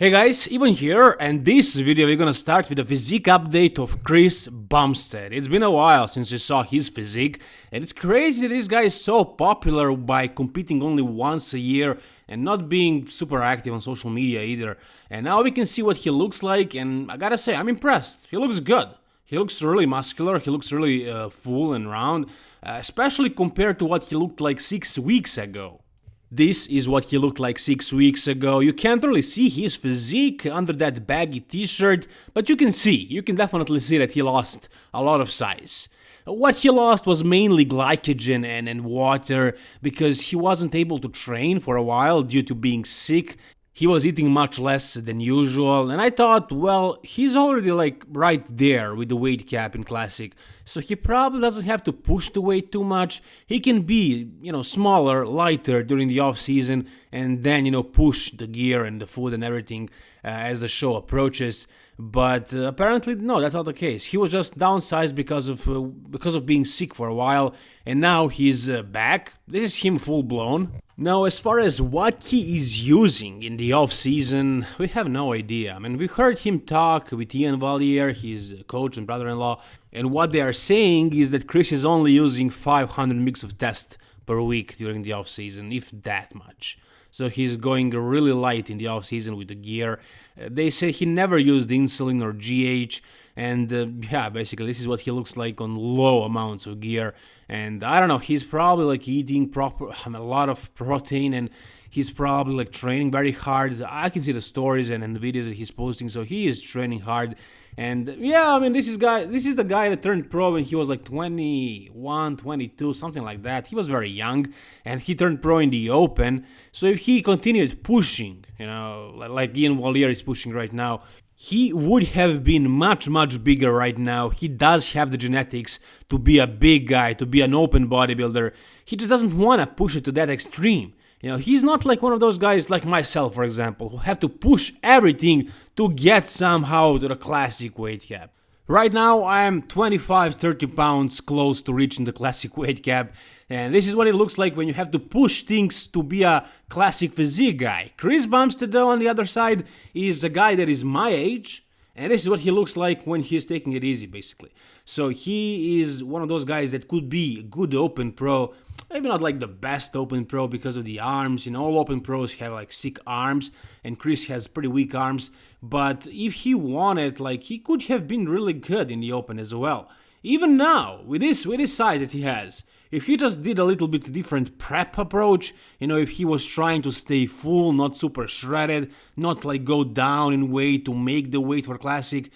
Hey guys, Ivan here, and this video we're gonna start with a physique update of Chris Bumstead. It's been a while since you saw his physique, and it's crazy this guy is so popular by competing only once a year and not being super active on social media either. And now we can see what he looks like, and I gotta say, I'm impressed. He looks good. He looks really muscular, he looks really uh, full and round, uh, especially compared to what he looked like six weeks ago. This is what he looked like six weeks ago. You can't really see his physique under that baggy t-shirt, but you can see, you can definitely see that he lost a lot of size. What he lost was mainly glycogen and, and water, because he wasn't able to train for a while due to being sick he was eating much less than usual, and I thought, well, he's already like right there with the weight cap in Classic, so he probably doesn't have to push the weight too much. He can be, you know, smaller, lighter during the off season, and then, you know, push the gear and the food and everything uh, as the show approaches. But uh, apparently, no, that's not the case. He was just downsized because of uh, because of being sick for a while, and now he's uh, back. This is him full blown. Now, as far as what he is using in the off-season, we have no idea. I mean, we heard him talk with Iain Valliere, his coach and brother-in-law, and what they are saying is that Chris is only using 500 mg of test per week during the off-season, if that much. So he's going really light in the off-season with the gear. Uh, they say he never used insulin or GH, and uh, yeah basically this is what he looks like on low amounts of gear. And i don't know he's probably like eating proper a lot of protein and he's probably like training very hard. I can see the stories and, and the videos that he's posting so he is training hard and yeah i mean this is guy this is the guy that turned pro when he was like 21 22 something like that. He was very young and he turned pro in the open. So if he continued pushing you know like Iain Valliere is pushing right now he would have been much much bigger right now. He does have the genetics to be a big guy to be an open bodybuilder. He just doesn't want to push it to that extreme you know he's not like one of those guys like myself for example who have to push everything to get somehow to the classic weight cap Right now I am 25-30 pounds close to reaching the classic weight cap and this is what it looks like when you have to push things to be a classic physique guy. Chris Bumstead though on the other side is a guy that is my age and this is what he looks like when he's taking it easy basically. So he is one of those guys that could be a good open pro maybe not like the best open pro because of the arms. You know all open pros have like sick arms and chris has pretty weak arms. But if he wanted like he could have been really good in the open as well. Even now with this with his size that he has if he just did a little bit different prep approach you know if he was trying to stay full not super shredded not like go down in weight to make the weight for classic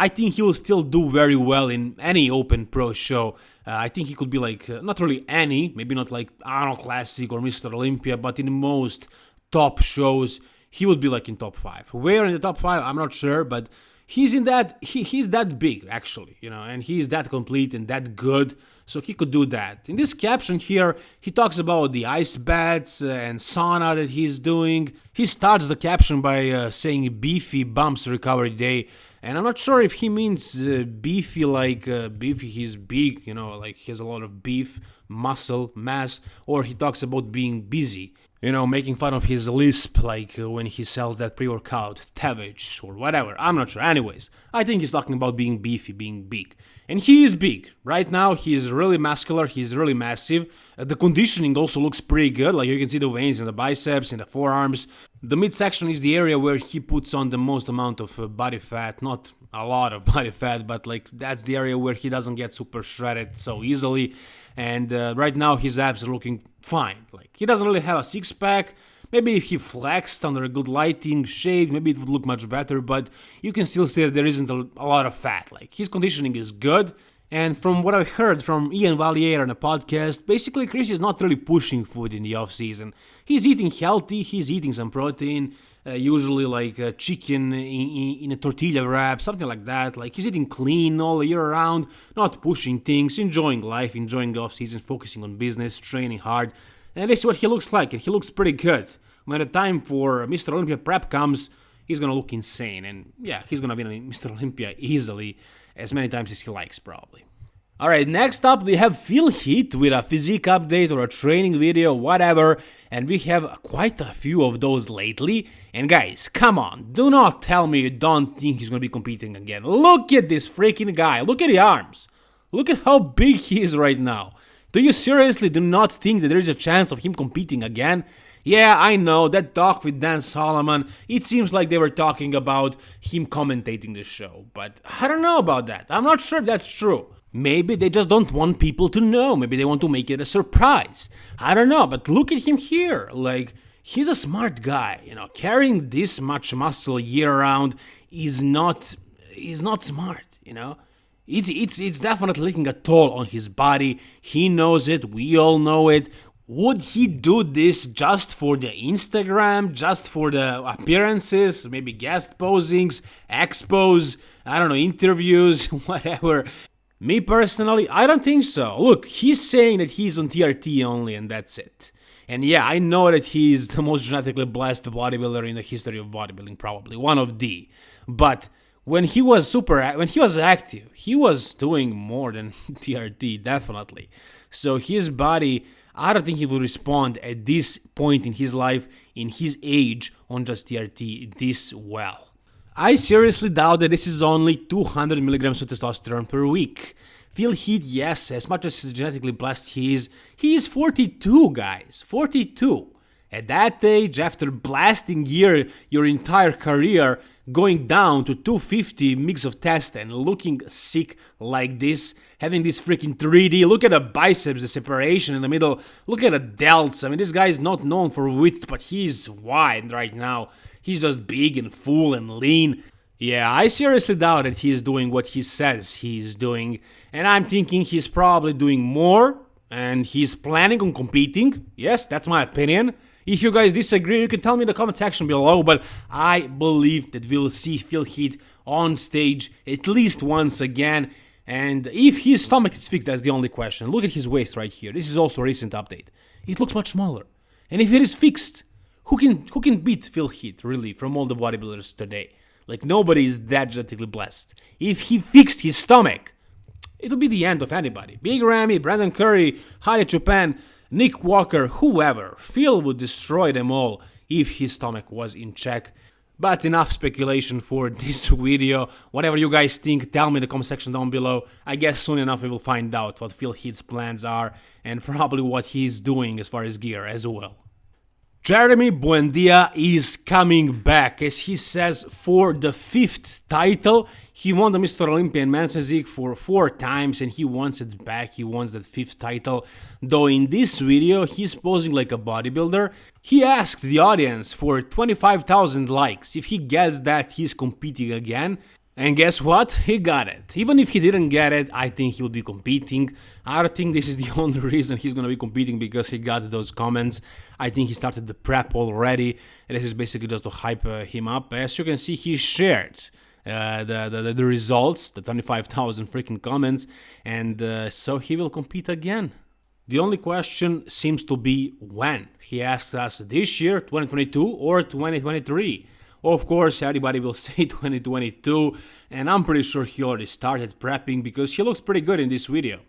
I think he will still do very well in any Open Pro show. Uh, I think he could be like, uh, not really any, maybe not like Arnold Classic or Mr. Olympia, but in most top shows, he would be like in top 5. Where in the top 5, I'm not sure, but he's in that, he, he's that big actually, you know, and he's that complete and that good so he could do that. In this caption here, he talks about the ice baths and sauna that he's doing. He starts the caption by uh, saying beefy bumps recovery day, and I'm not sure if he means uh, beefy like uh, beefy he's big, you know, like he has a lot of beef, muscle, mass, or he talks about being busy you know, making fun of his lisp, like uh, when he sells that pre-workout, Thavage, or whatever, I'm not sure. Anyways, I think he's talking about being beefy, being big. And he is big. Right now, he is really muscular, he's really massive. Uh, the conditioning also looks pretty good, like you can see the veins in the biceps, in the forearms. The midsection is the area where he puts on the most amount of uh, body fat, not a lot of body fat, but like that's the area where he doesn't get super shredded so easily. And uh, right now his abs are looking fine. Like he doesn't really have a six pack. Maybe if he flexed under a good lighting, shaved, maybe it would look much better, but you can still see that there isn't a, a lot of fat. Like his conditioning is good. And from what I've heard from Iain Valliere on a podcast, basically Chris is not really pushing food in the off season. He's eating healthy, he's eating some protein, uh, usually like uh, chicken in, in, a tortilla wrap, something like that. Like he's eating clean all year round, not pushing things, enjoying life, enjoying off season, focusing on business, training hard. And this is what he looks like, and he looks pretty good. When the time for Mr. Olympia prep comes, he's gonna look insane, and yeah, he's gonna win Mr. Olympia easily, as many times as he likes, probably. Alright, next up we have Phil Heath with a physique update or a training video, whatever, and we have quite a few of those lately. And guys, come on, do not tell me you don't think he's gonna be competing again. Look at this freaking guy, look at the arms. Look at how big he is right now. Do you seriously do not think that there is a chance of him competing again? Yeah, I know, that talk with Dan Solomon, it seems like they were talking about him commentating the show, but I don't know about that. I'm not sure if that's true. Maybe they just don't want people to know. Maybe they want to make it a surprise. I don't know, but look at him here. Like, he's a smart guy, you know. Carrying this much muscle year round is not is not smart, you know. It's it's it's definitely taking a toll on his body. He knows it. We all know it. Would he do this just for the Instagram, just for the appearances, maybe guest posings, expos, I don't know, interviews, whatever? Me personally, I don't think so. Look, he's saying that he's on TRT only and that's it. And yeah, I know that he's the most genetically blessed bodybuilder in the history of bodybuilding, probably one of the. But when he was super, when he was active, he was doing more than TRT, definitely. So his body, I don't think he will respond at this point in his life, in his age, on just TRT this well. I seriously doubt that this is only 200 milligrams of testosterone per week. Phil Heath, yes, as much as genetically blessed he is, he is 42, guys. 42. At that age, after blasting your, your entire career, going down to 250 mix of test and looking sick like this, having this freaking 3D, look at the biceps, the separation in the middle, look at the delts. I mean, this guy is not known for width, but he's wide right now. He's just big and full and lean. Yeah, I seriously doubt that he's doing what he says he's doing, and I'm thinking he's probably doing more, and he's planning on competing. Yes, that's my opinion. If you guys disagree, you can tell me in the comment section below, but I believe that we'll see Phil Heath on stage at least once again. And if his stomach is fixed, that's the only question. Look at his waist right here. This is also a recent update. It looks much smaller. And if it is fixed, who can who can beat Phil Heath, really, from all the bodybuilders today? Like, nobody is that genetically blessed. If he fixed his stomach, it would be the end of anybody. Big Ramy, Brandon Curry, Hadi Choopan, Nick Walker, whoever, Phil would destroy them all if his stomach was in check. But enough speculation for this video. Whatever you guys think, tell me in the comment section down below. I guess soon enough we will find out what Phil Heath's plans are and probably what he's doing as far as gear as well. Jeremy Buendia is coming back, as he says, for the fifth title. He won the Mr. Olympia men's physique for four times and he wants it back, he wants that fifth title. Though in this video, he's posing like a bodybuilder. He asked the audience for 25,000 likes. If he gets that, he's competing again. And guess what? He got it. Even if he didn't get it, I think he would be competing. I don't think this is the only reason he's gonna be competing because he got those comments. I think he started the prep already. And this is basically just to hype uh, him up. As you can see, he shared uh, the, the, the results, the 25,000 freaking comments, and uh, so he will compete again. The only question seems to be when. He asked us this year, 2022 or 2023. Of course, everybody will say 2022, and I'm pretty sure he already started prepping because he looks pretty good in this video.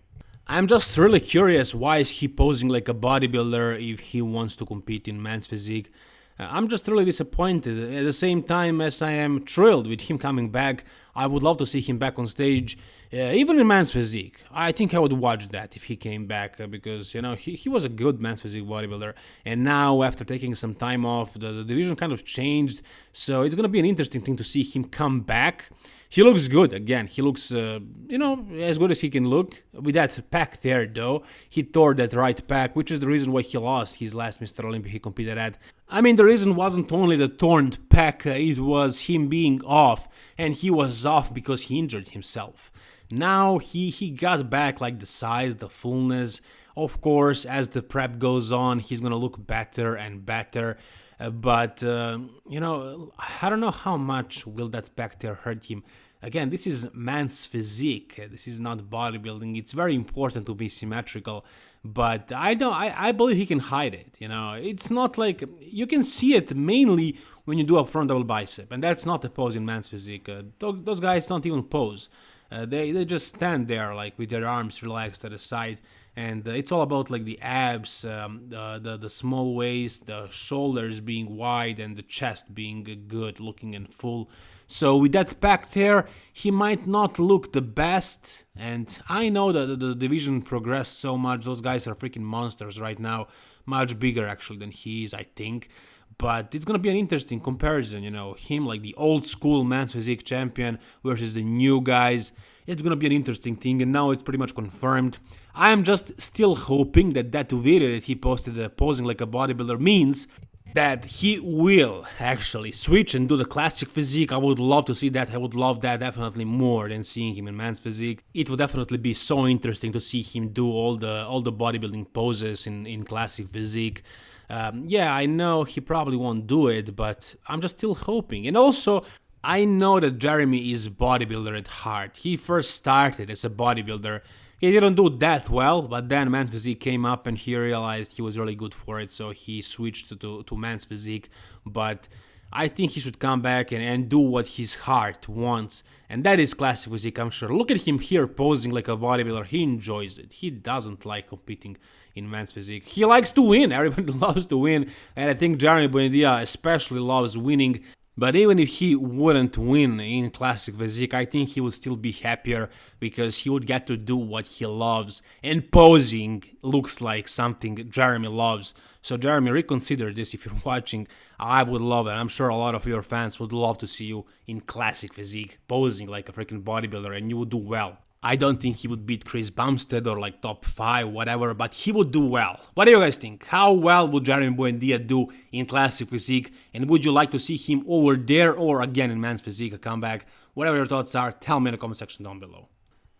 I'm just really curious why is he posing like a bodybuilder if he wants to compete in men's physique. Uh, I'm just really disappointed. At the same time as I am thrilled with him coming back, I would love to see him back on stage, uh, even in men's physique. I think I would watch that if he came back uh, because, you know, he, he was a good men's physique bodybuilder. And now, after taking some time off, the, the division kind of changed. So it's going to be an interesting thing to see him come back. He looks good again. He looks, uh, you know, as good as he can look. With that pec there, though, he tore that right pec, which is the reason why he lost his last Mr. Olympia he competed at. I mean, the reason wasn't only the torn pec, uh, it was him being off, and he was off because he injured himself. Now he, he got back like the size, the fullness. Of course, as the prep goes on, he's gonna look better and better. Uh, but uh, you know, I don't know how much will that bacteria hurt him. Again, this is man's physique. This is not bodybuilding. It's very important to be symmetrical, but I don't. I, I believe he can hide it. You know, it's not like you can see it mainly when you do a front double bicep, and that's not the pose in man's physique. Uh, those guys don't even pose. Uh, they they just stand there like with their arms relaxed at the side and uh, it's all about like the abs um, the, the, the small waist the shoulders being wide and the chest being good looking and full. So with that packed hair he might not look the best and i know that the division progressed so much. Those guys are freaking monsters right now. Much bigger actually than he is i think but it's gonna be an interesting comparison, you know, him like the old school men's physique champion versus the new guys. It's gonna be an interesting thing, and now it's pretty much confirmed. I am just still hoping that that video that he posted uh, posing like a bodybuilder means that he will actually switch and do the classic physique. I would love to see that. I would love that definitely more than seeing him in man's physique. It would definitely be so interesting to see him do all the all the bodybuilding poses in in classic physique. Um, yeah, I know he probably won't do it, but I'm just still hoping. And also, I know that Jeremy is bodybuilder at heart. He first started as a bodybuilder. He didn't do that well, but then Man's Physique came up and he realized he was really good for it, so he switched to, to Man's Physique. But I think he should come back and, and do what his heart wants, and that is classic physique, I'm sure. Look at him here posing like a bodybuilder, he enjoys it. He doesn't like competing in men's physique. He likes to win, everybody loves to win, and I think Jeremy Buendia especially loves winning. But even if he wouldn't win in Classic Physique, I think he would still be happier because he would get to do what he loves. And posing looks like something Jeremy loves. So Jeremy, reconsider this if you're watching. I would love it. I'm sure a lot of your fans would love to see you in Classic Physique, posing like a freaking bodybuilder, and you would do well. I don't think he would beat Chris Bumstead or like top 5, whatever, but he would do well. What do you guys think? How well would Jeremy Buendia do in Classic Physique? And would you like to see him over there or again in Men's Physique, a comeback? Whatever your thoughts are, tell me in the comment section down below.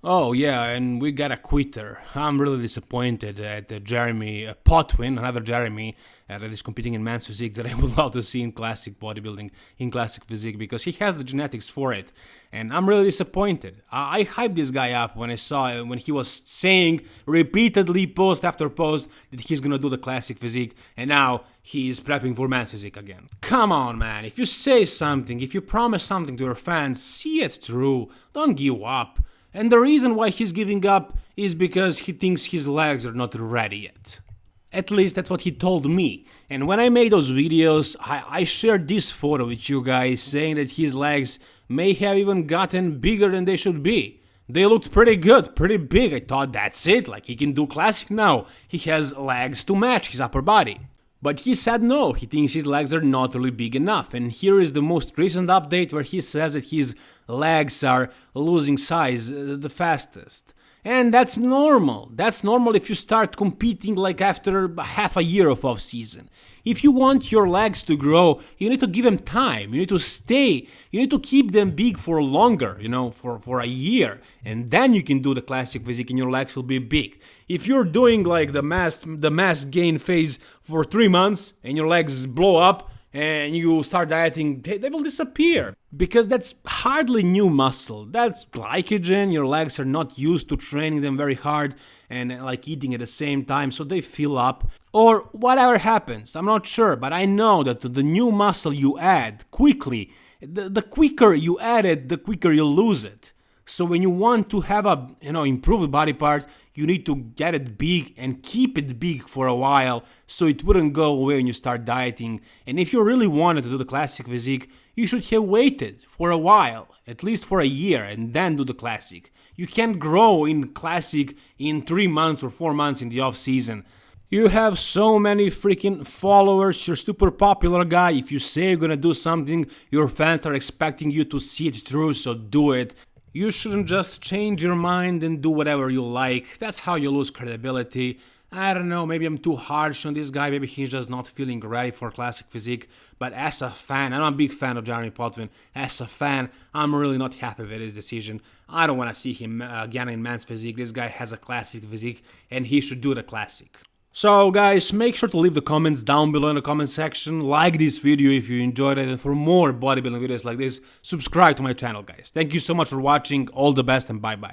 Oh yeah, and we got a quitter. I'm really disappointed at uh, Jeremy uh, Potvin, another Jeremy uh, that is competing in men's physique that I would love to see in classic bodybuilding, in classic physique, because he has the genetics for it. And I'm really disappointed. I, I hyped this guy up when I saw uh, when he was saying repeatedly, post after post, that he's gonna do the classic physique, and now he's prepping for men's physique again. Come on, man. If you say something, if you promise something to your fans, see it through. Don't give up. And the reason why he's giving up is because he thinks his legs are not ready yet. At least that's what he told me. And when I made those videos, I, I, shared this photo with you guys saying that his legs may have even gotten bigger than they should be. They looked pretty good, pretty big. I thought that's it, like he can do classic now. He has legs to match his upper body. But he said no, he thinks his legs are not really big enough. And here is the most recent update where he says that his legs are losing size uh, the fastest. And that's normal. That's normal if you start competing like after half a year of off season. If you want your legs to grow, you need to give them time. You need to stay. You need to keep them big for longer, you know, for, for a year. And then you can do the classic physique and your legs will be big. If you're doing like the mass the mass gain phase for 3 months and your legs blow up, and you start dieting, they, they, will disappear because that's hardly new muscle. That's glycogen. Your legs are not used to training them very hard and uh, like eating at the same time, so they fill up. Or whatever happens, I'm not sure, but I know that the new muscle you add quickly, the, the quicker you add it, the quicker you lose it. So when you want to have a you know improved body part, you need to get it big and keep it big for a while so it wouldn't go away when you start dieting. And if you really wanted to do the classic physique, you should have waited for a while, at least for a year, and then do the classic. You can't grow in classic in 3 months or 4 months in the off season. You have so many freaking followers, you're super popular guy. If you say you're gonna do something, your fans are expecting you to see it through, so do it. You shouldn't just change your mind and do whatever you like. That's how you lose credibility. I don't know, maybe I'm too harsh on this guy, maybe he's just not feeling ready for classic physique, but as a fan, I'm a big fan of Jeremy Potvin, as a fan, I'm really not happy with his decision. I don't want to see him uh, again in men's physique, this guy has a classic physique, and he should do the classic. So guys, make sure to leave the comments down below in the comment section, like this video if you enjoyed it, and for more bodybuilding videos like this, subscribe to my channel guys. Thank you so much for watching, all the best and bye bye.